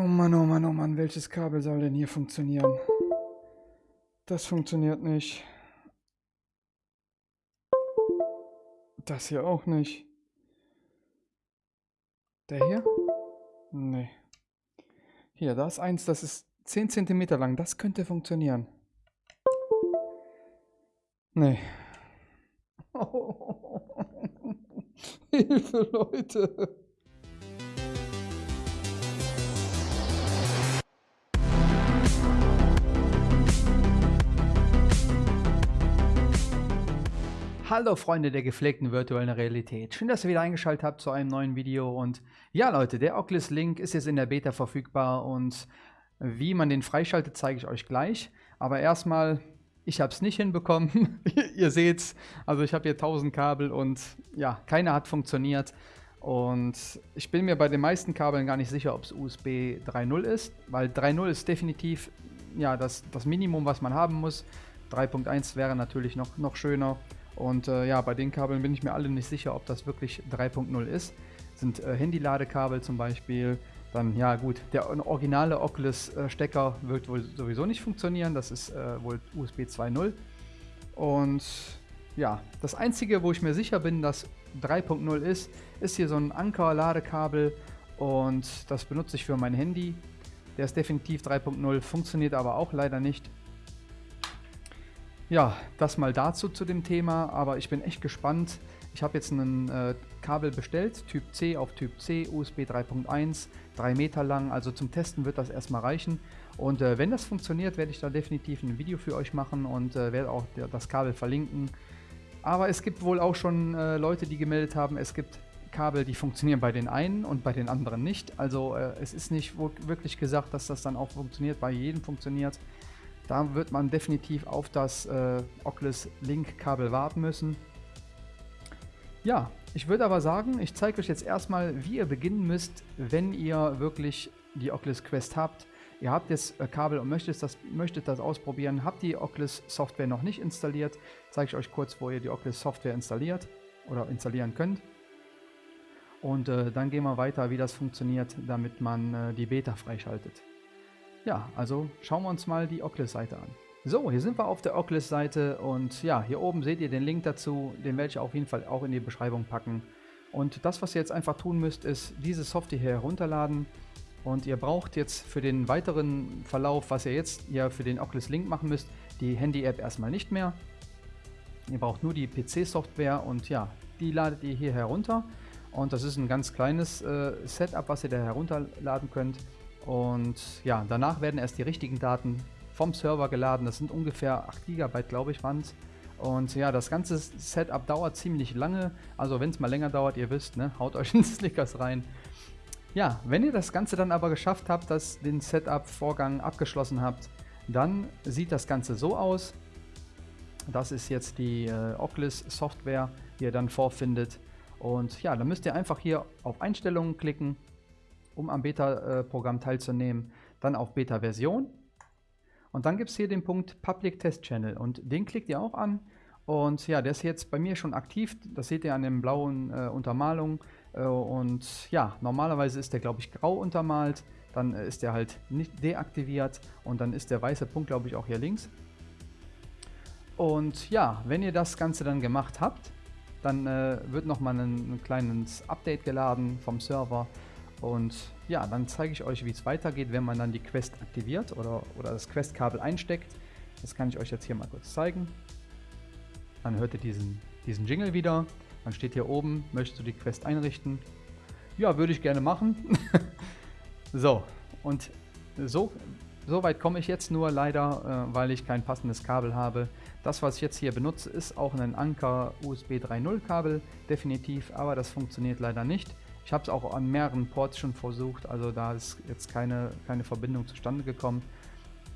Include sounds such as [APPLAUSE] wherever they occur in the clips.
Oh Mann, oh Mann, oh Mann, welches Kabel soll denn hier funktionieren? Das funktioniert nicht. Das hier auch nicht. Der hier? Nee. Hier, da ist eins, das ist 10 cm lang. Das könnte funktionieren. Nee. [LAUGHS] Hilfe, Leute. Hallo Freunde der gepflegten virtuellen Realität. Schön, dass ihr wieder eingeschaltet habt zu einem neuen Video. Und ja Leute, der Oculus Link ist jetzt in der Beta verfügbar und wie man den freischaltet, zeige ich euch gleich. Aber erstmal, ich habe es nicht hinbekommen. [LAUGHS] ihr seht's, also ich habe hier 1000 Kabel und ja, keiner hat funktioniert. Und ich bin mir bei den meisten Kabeln gar nicht sicher, ob es USB 3.0 ist, weil 3.0 ist definitiv ja, das, das Minimum, was man haben muss. 3.1 wäre natürlich noch, noch schöner. Und äh, ja, bei den Kabeln bin ich mir alle nicht sicher, ob das wirklich 3.0 ist. Sind äh, Handy-Ladekabel zum Beispiel. Dann, ja gut, der originale Oculus-Stecker wird wohl sowieso nicht funktionieren. Das ist äh, wohl USB 2.0. Und ja, das einzige, wo ich mir sicher bin, dass 3.0 ist, ist hier so ein Anker-Ladekabel und das benutze ich für mein Handy. Der ist definitiv 3.0, funktioniert aber auch leider nicht. Ja, das mal dazu zu dem Thema, aber ich bin echt gespannt. Ich habe jetzt ein äh, Kabel bestellt, Typ C auf Typ C, USB 3.1, 3 Meter lang, also zum Testen wird das erstmal reichen. Und äh, wenn das funktioniert, werde ich da definitiv ein Video für euch machen und äh, werde auch das Kabel verlinken. Aber es gibt wohl auch schon äh, Leute, die gemeldet haben, es gibt Kabel, die funktionieren bei den einen und bei den anderen nicht. Also äh, es ist nicht wirklich gesagt, dass das dann auch funktioniert, bei jedem funktioniert. Da wird man definitiv auf das äh, Oculus Link Kabel warten müssen. Ja, ich würde aber sagen, ich zeige euch jetzt erstmal, wie ihr beginnen müsst, wenn ihr wirklich die Oculus Quest habt. Ihr habt jetzt äh, Kabel und möchtet das, möchtet das ausprobieren, habt die Oculus Software noch nicht installiert, zeige ich euch kurz, wo ihr die Oculus Software installiert oder installieren könnt. Und äh, dann gehen wir weiter, wie das funktioniert, damit man äh, die Beta freischaltet. Ja, also schauen wir uns mal die Oculus-Seite an. So, hier sind wir auf der Oculus-Seite und ja, hier oben seht ihr den Link dazu, den werde ich auf jeden Fall auch in die Beschreibung packen. Und das, was ihr jetzt einfach tun müsst, ist diese Software hier herunterladen und ihr braucht jetzt für den weiteren Verlauf, was ihr jetzt hier für den Oculus Link machen müsst, die Handy-App erstmal nicht mehr. Ihr braucht nur die PC-Software und ja, die ladet ihr hier herunter. Und das ist ein ganz kleines äh, Setup, was ihr da herunterladen könnt. Und ja, danach werden erst die richtigen Daten vom Server geladen. Das sind ungefähr 8 GB, glaube ich, waren es. Und ja, das ganze Setup dauert ziemlich lange. Also wenn es mal länger dauert, ihr wisst, ne, haut euch [LAUGHS] in Snickers rein. Ja, wenn ihr das Ganze dann aber geschafft habt, dass den Setup-Vorgang abgeschlossen habt, dann sieht das Ganze so aus. Das ist jetzt die äh, Oculus Software, die ihr dann vorfindet. Und ja, dann müsst ihr einfach hier auf Einstellungen klicken um am Beta-Programm teilzunehmen, dann auf Beta-Version. Und dann gibt es hier den Punkt Public Test Channel und den klickt ihr auch an. Und ja, der ist jetzt bei mir schon aktiv. Das seht ihr an den blauen äh, Untermalung. Äh, und ja, normalerweise ist der, glaube ich, grau untermalt. Dann äh, ist der halt nicht deaktiviert und dann ist der weiße Punkt, glaube ich, auch hier links. Und ja, wenn ihr das Ganze dann gemacht habt, dann äh, wird nochmal ein, ein kleines Update geladen vom Server. Und ja, dann zeige ich euch, wie es weitergeht, wenn man dann die Quest aktiviert oder, oder das Quest-Kabel einsteckt. Das kann ich euch jetzt hier mal kurz zeigen. Dann hört ihr diesen, diesen Jingle wieder. Dann steht hier oben, möchtest du die Quest einrichten? Ja, würde ich gerne machen. [LAUGHS] so, und so, so weit komme ich jetzt nur leider, äh, weil ich kein passendes Kabel habe. Das, was ich jetzt hier benutze, ist auch ein Anker USB 3.0 Kabel, definitiv, aber das funktioniert leider nicht. Ich habe es auch an mehreren Ports schon versucht, also da ist jetzt keine, keine Verbindung zustande gekommen.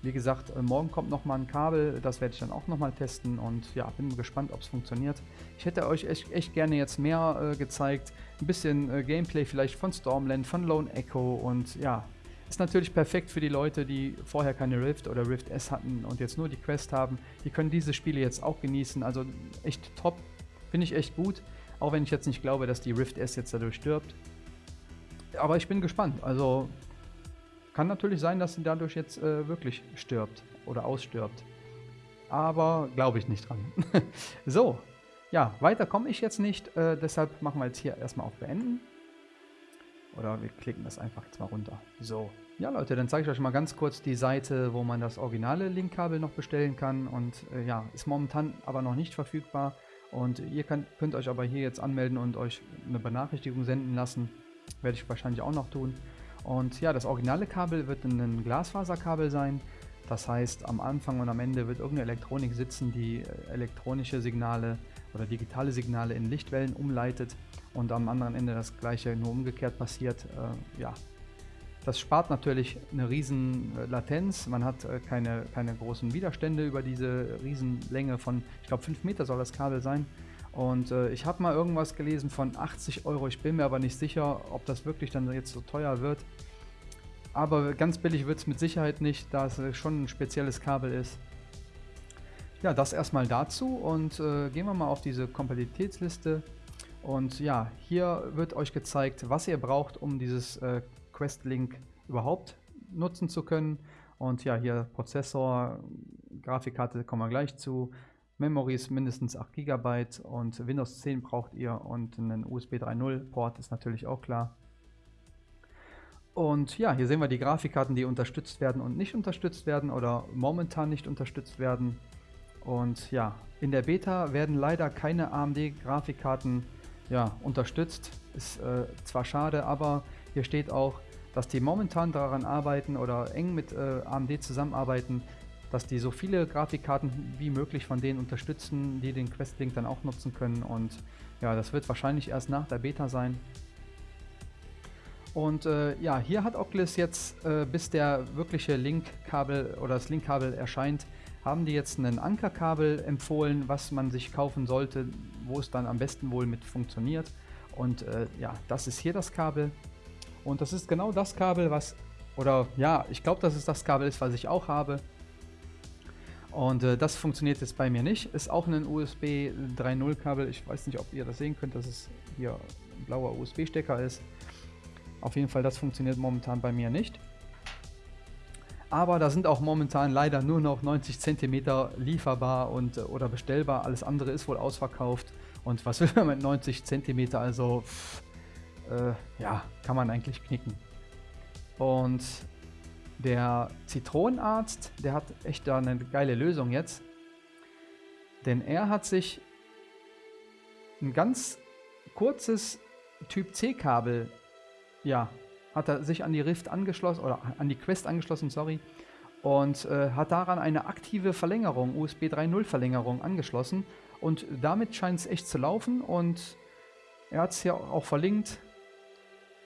Wie gesagt, äh, morgen kommt nochmal ein Kabel, das werde ich dann auch nochmal testen und ja, bin gespannt, ob es funktioniert. Ich hätte euch echt, echt gerne jetzt mehr äh, gezeigt, ein bisschen äh, Gameplay vielleicht von Stormland, von Lone Echo und ja, ist natürlich perfekt für die Leute, die vorher keine Rift oder Rift S hatten und jetzt nur die Quest haben. Die können diese Spiele jetzt auch genießen, also echt top, finde ich echt gut. Auch wenn ich jetzt nicht glaube, dass die Rift S jetzt dadurch stirbt. Aber ich bin gespannt. Also kann natürlich sein, dass sie dadurch jetzt äh, wirklich stirbt oder ausstirbt. Aber glaube ich nicht dran. [LAUGHS] so, ja, weiter komme ich jetzt nicht. Äh, deshalb machen wir jetzt hier erstmal auf Beenden. Oder wir klicken das einfach jetzt mal runter. So. Ja Leute, dann zeige ich euch mal ganz kurz die Seite, wo man das originale Linkkabel noch bestellen kann. Und äh, ja, ist momentan aber noch nicht verfügbar. Und ihr könnt, könnt euch aber hier jetzt anmelden und euch eine Benachrichtigung senden lassen. Werde ich wahrscheinlich auch noch tun. Und ja, das originale Kabel wird ein Glasfaserkabel sein. Das heißt, am Anfang und am Ende wird irgendeine Elektronik sitzen, die äh, elektronische Signale oder digitale Signale in Lichtwellen umleitet und am anderen Ende das gleiche nur umgekehrt passiert. Äh, ja, das spart natürlich eine riesen Latenz. Man hat äh, keine, keine großen Widerstände über diese Riesenlänge von, ich glaube 5 Meter soll das Kabel sein. Und äh, ich habe mal irgendwas gelesen von 80 Euro. Ich bin mir aber nicht sicher, ob das wirklich dann jetzt so teuer wird. Aber ganz billig wird es mit Sicherheit nicht, da es äh, schon ein spezielles Kabel ist. Ja, das erstmal dazu und äh, gehen wir mal auf diese Kompatibilitätsliste. Und ja, hier wird euch gezeigt, was ihr braucht, um dieses äh, Quest-Link überhaupt nutzen zu können. Und ja, hier Prozessor, Grafikkarte kommen wir gleich zu. Memory ist mindestens 8 GB und Windows 10 braucht ihr und einen USB 3.0 Port ist natürlich auch klar. Und ja, hier sehen wir die Grafikkarten, die unterstützt werden und nicht unterstützt werden oder momentan nicht unterstützt werden. Und ja, in der Beta werden leider keine AMD-Grafikkarten ja, unterstützt. Ist äh, zwar schade, aber hier steht auch, dass die momentan daran arbeiten oder eng mit äh, AMD zusammenarbeiten, dass die so viele Grafikkarten wie möglich von denen unterstützen, die den Quest-Link dann auch nutzen können. Und ja, das wird wahrscheinlich erst nach der Beta sein. Und äh, ja, hier hat Oculus jetzt, äh, bis der wirkliche Link-Kabel oder das Link-Kabel erscheint, haben die jetzt ein Ankerkabel empfohlen, was man sich kaufen sollte, wo es dann am besten wohl mit funktioniert. Und äh, ja, das ist hier das Kabel. Und das ist genau das Kabel, was, oder ja, ich glaube, dass es das Kabel ist, was ich auch habe. Und äh, das funktioniert jetzt bei mir nicht. Ist auch ein USB 3.0 Kabel. Ich weiß nicht, ob ihr das sehen könnt, dass es hier ein blauer USB-Stecker ist. Auf jeden Fall, das funktioniert momentan bei mir nicht. Aber da sind auch momentan leider nur noch 90 cm lieferbar und, äh, oder bestellbar. Alles andere ist wohl ausverkauft. Und was will man mit 90 cm? Also pff, äh, ja, kann man eigentlich knicken. Und der Zitronenarzt, der hat echt da eine geile Lösung jetzt. Denn er hat sich ein ganz kurzes Typ C Kabel, ja, hat er sich an die Rift angeschlossen, oder an die Quest angeschlossen, sorry, und äh, hat daran eine aktive Verlängerung, USB 3.0 Verlängerung angeschlossen. Und damit scheint es echt zu laufen und er hat es hier auch verlinkt,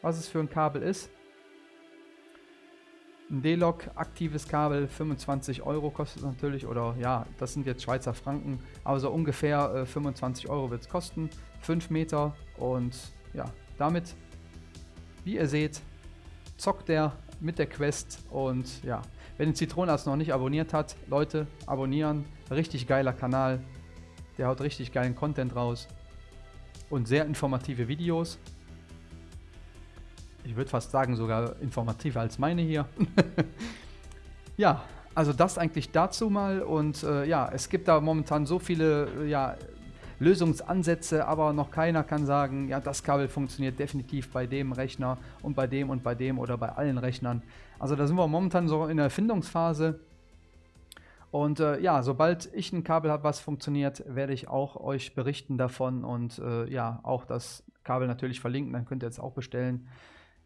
was es für ein Kabel ist. Ein D-Log aktives Kabel, 25 Euro kostet natürlich, oder ja, das sind jetzt Schweizer Franken, aber so ungefähr äh, 25 Euro wird es kosten. 5 Meter und ja, damit, wie ihr seht, zockt der mit der Quest und ja, wenn den Zitronenarzt noch nicht abonniert hat, Leute, abonnieren, richtig geiler Kanal, der haut richtig geilen Content raus und sehr informative Videos ich würde fast sagen, sogar informativer als meine hier. [LAUGHS] ja, also das eigentlich dazu mal. Und äh, ja, es gibt da momentan so viele äh, ja, Lösungsansätze, aber noch keiner kann sagen, ja, das Kabel funktioniert definitiv bei dem Rechner und bei dem und bei dem oder bei allen Rechnern. Also da sind wir momentan so in der Erfindungsphase. Und äh, ja, sobald ich ein Kabel habe, was funktioniert, werde ich auch euch berichten davon und äh, ja, auch das Kabel natürlich verlinken, dann könnt ihr es auch bestellen.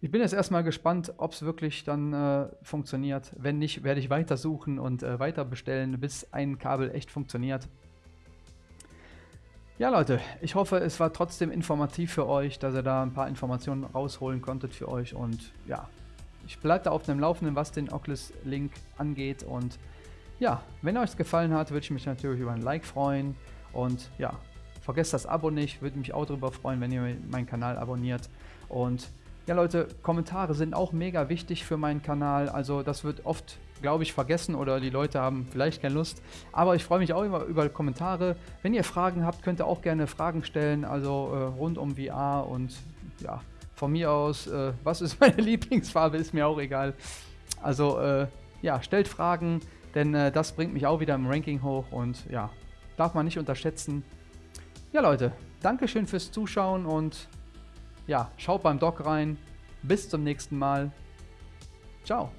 Ich bin jetzt erstmal gespannt, ob es wirklich dann äh, funktioniert. Wenn nicht, werde ich weiter suchen und äh, weiter bestellen, bis ein Kabel echt funktioniert. Ja Leute, ich hoffe, es war trotzdem informativ für euch, dass ihr da ein paar Informationen rausholen konntet für euch. Und ja, ich bleibe da auf dem Laufenden, was den Oculus Link angeht. Und ja, wenn euch es gefallen hat, würde ich mich natürlich über ein Like freuen. Und ja, vergesst das Abo nicht, würde mich auch darüber freuen, wenn ihr meinen Kanal abonniert. Und ja Leute, Kommentare sind auch mega wichtig für meinen Kanal, also das wird oft, glaube ich, vergessen oder die Leute haben vielleicht keine Lust, aber ich freue mich auch immer über Kommentare. Wenn ihr Fragen habt, könnt ihr auch gerne Fragen stellen, also äh, rund um VR und ja, von mir aus, äh, was ist [LAUGHS] meine Lieblingsfarbe, ist mir auch egal. Also äh, ja, stellt Fragen, denn äh, das bringt mich auch wieder im Ranking hoch und ja, darf man nicht unterschätzen. Ja Leute, Dankeschön fürs Zuschauen und ja, schaut beim Doc rein. Bis zum nächsten Mal. Ciao.